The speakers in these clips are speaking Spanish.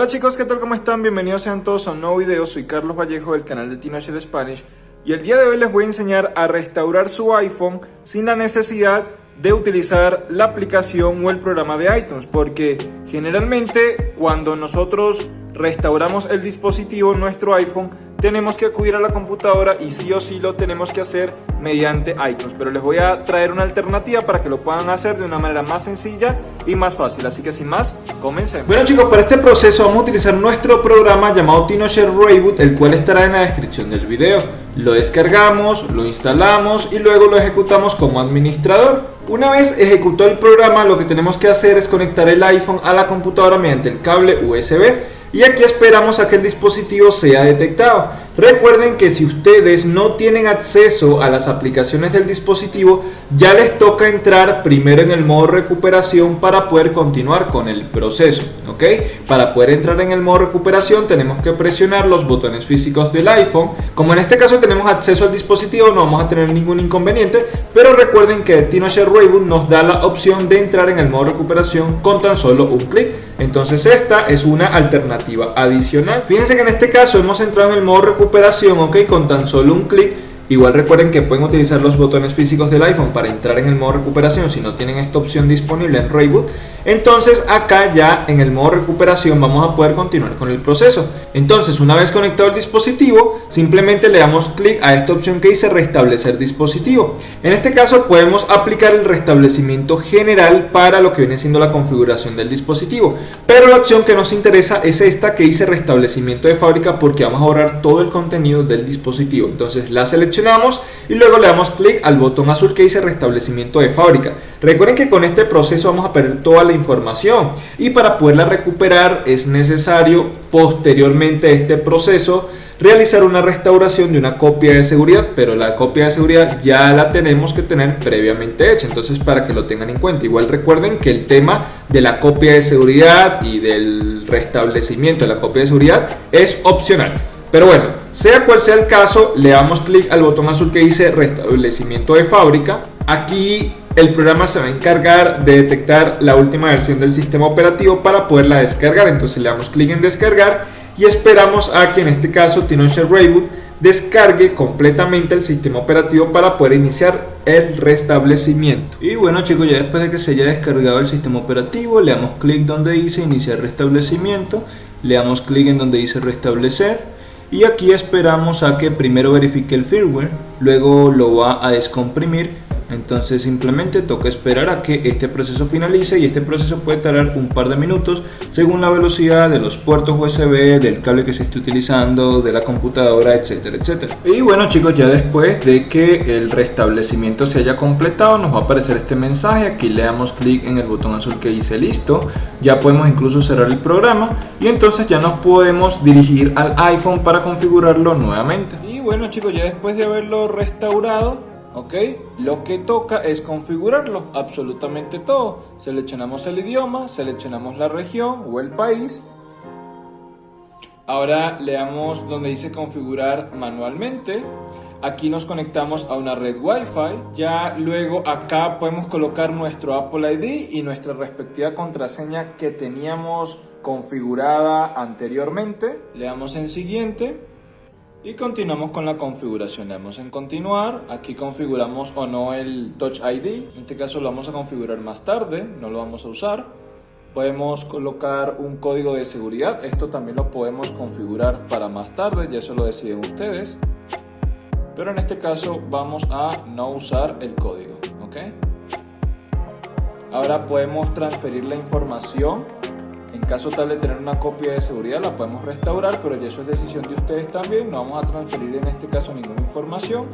Hola chicos, ¿qué tal? ¿Cómo están? Bienvenidos sean todos a un nuevo video. Soy Carlos Vallejo del canal de Tinocher Spanish y el día de hoy les voy a enseñar a restaurar su iPhone sin la necesidad de utilizar la aplicación o el programa de iTunes porque generalmente cuando nosotros restauramos el dispositivo, nuestro iPhone, tenemos que acudir a la computadora y sí o sí lo tenemos que hacer mediante iTunes. Pero les voy a traer una alternativa para que lo puedan hacer de una manera más sencilla y más fácil. Así que sin más, comencemos. Bueno chicos, para este proceso vamos a utilizar nuestro programa llamado TinoShare Reboot, el cual estará en la descripción del video. Lo descargamos, lo instalamos y luego lo ejecutamos como administrador. Una vez ejecutó el programa, lo que tenemos que hacer es conectar el iPhone a la computadora mediante el cable USB y aquí esperamos a que el dispositivo sea detectado. Recuerden que si ustedes no tienen acceso a las aplicaciones del dispositivo, ya les toca entrar primero en el modo recuperación para poder continuar con el proceso. ¿ok? Para poder entrar en el modo recuperación tenemos que presionar los botones físicos del iPhone. Como en este caso tenemos acceso al dispositivo, no vamos a tener ningún inconveniente, pero recuerden que TinoShare Reboot nos da la opción de entrar en el modo recuperación con tan solo un clic. Entonces esta es una alternativa adicional. Fíjense que en este caso hemos entrado en el modo recuperación, ok, con tan solo un clic Igual recuerden que pueden utilizar los botones físicos del iPhone para entrar en el modo recuperación si no tienen esta opción disponible en Reboot. Entonces acá ya en el modo recuperación vamos a poder continuar con el proceso. Entonces una vez conectado el dispositivo, simplemente le damos clic a esta opción que dice restablecer dispositivo. En este caso podemos aplicar el restablecimiento general para lo que viene siendo la configuración del dispositivo. Pero la opción que nos interesa es esta que dice restablecimiento de fábrica porque vamos a borrar todo el contenido del dispositivo. Entonces la selección y luego le damos clic al botón azul que dice restablecimiento de fábrica. Recuerden que con este proceso vamos a perder toda la información y para poderla recuperar es necesario posteriormente a este proceso realizar una restauración de una copia de seguridad, pero la copia de seguridad ya la tenemos que tener previamente hecha, entonces para que lo tengan en cuenta. Igual recuerden que el tema de la copia de seguridad y del restablecimiento de la copia de seguridad es opcional. Pero bueno, sea cual sea el caso, le damos clic al botón azul que dice restablecimiento de fábrica. Aquí el programa se va a encargar de detectar la última versión del sistema operativo para poderla descargar. Entonces le damos clic en descargar y esperamos a que en este caso TinoShare Reboot descargue completamente el sistema operativo para poder iniciar el restablecimiento. Y bueno chicos, ya después de que se haya descargado el sistema operativo, le damos clic donde dice iniciar restablecimiento, le damos clic en donde dice restablecer y aquí esperamos a que primero verifique el firmware, luego lo va a descomprimir entonces simplemente toca esperar a que este proceso finalice y este proceso puede tardar un par de minutos según la velocidad de los puertos USB, del cable que se esté utilizando, de la computadora, etcétera, etcétera. Y bueno chicos, ya después de que el restablecimiento se haya completado nos va a aparecer este mensaje, aquí le damos clic en el botón azul que dice listo, ya podemos incluso cerrar el programa y entonces ya nos podemos dirigir al iPhone para configurarlo nuevamente. Y bueno chicos, ya después de haberlo restaurado ¿ok? Lo que toca es configurarlo, absolutamente todo. Seleccionamos el idioma, seleccionamos la región o el país. Ahora le damos donde dice configurar manualmente. Aquí nos conectamos a una red Wi-Fi. Ya luego acá podemos colocar nuestro Apple ID y nuestra respectiva contraseña que teníamos configurada anteriormente. Le damos en siguiente. Y continuamos con la configuración, le damos en continuar, aquí configuramos o no el Touch ID, en este caso lo vamos a configurar más tarde, no lo vamos a usar. Podemos colocar un código de seguridad, esto también lo podemos configurar para más tarde, ya eso lo deciden ustedes. Pero en este caso vamos a no usar el código, ¿ok? Ahora podemos transferir la información en caso tal de tener una copia de seguridad la podemos restaurar, pero ya eso es decisión de ustedes también. No vamos a transferir en este caso ninguna información.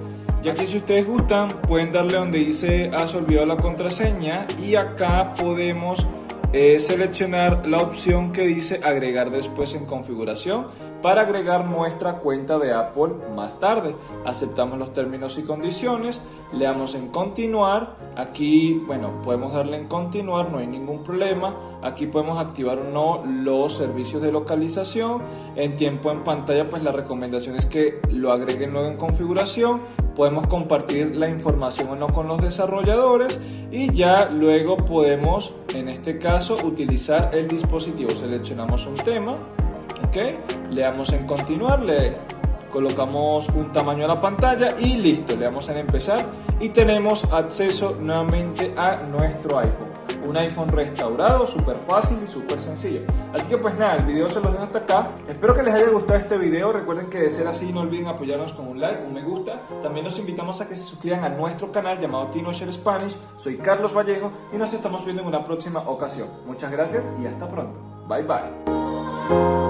Ya que si ustedes gustan, pueden darle donde dice has olvidado la contraseña y acá podemos eh, seleccionar la opción que dice agregar después en configuración para agregar nuestra cuenta de Apple más tarde. Aceptamos los términos y condiciones, le damos en continuar, aquí bueno podemos darle en continuar, no hay ningún problema, aquí podemos activar o no los servicios de localización, en tiempo en pantalla pues la recomendación es que lo agreguen luego en configuración podemos compartir la información o no con los desarrolladores y ya luego podemos, en este caso, utilizar el dispositivo. Seleccionamos un tema, ¿ok? Le damos en continuar, le colocamos un tamaño a la pantalla y listo, le damos en empezar y tenemos acceso nuevamente a nuestro iPhone un iPhone restaurado, súper fácil y súper sencillo. Así que pues nada, el video se los dejo hasta acá. Espero que les haya gustado este video. Recuerden que de ser así no olviden apoyarnos con un like, un me gusta. También los invitamos a que se suscriban a nuestro canal llamado Tino Spanish. Soy Carlos Vallejo y nos estamos viendo en una próxima ocasión. Muchas gracias y hasta pronto. Bye bye.